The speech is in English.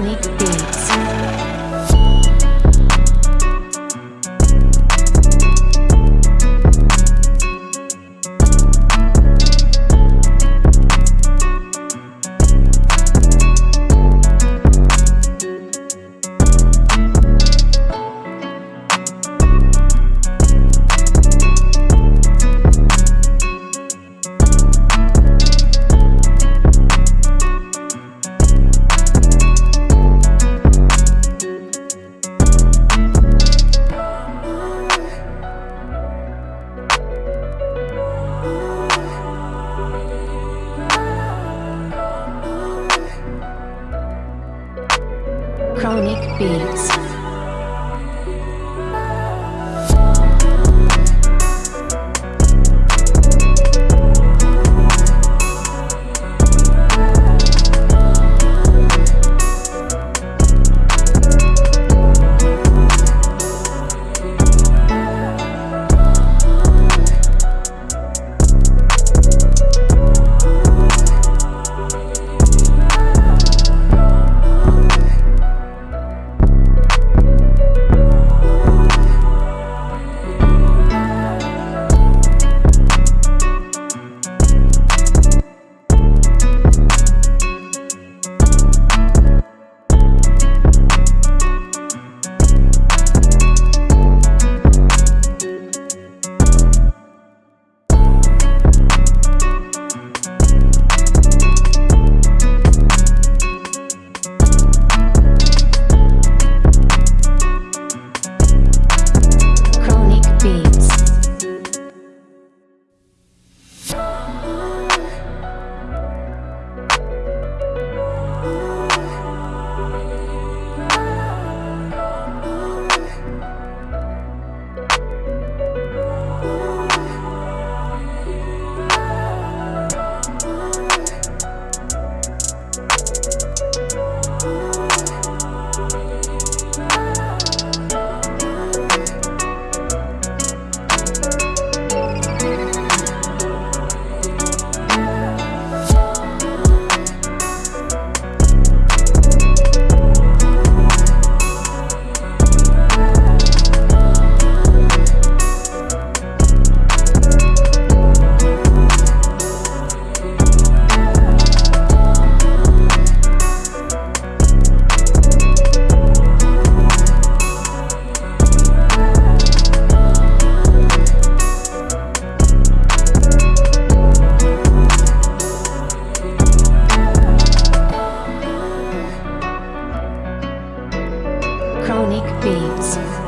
Chronic Beats. Chronic Beats. unique beats.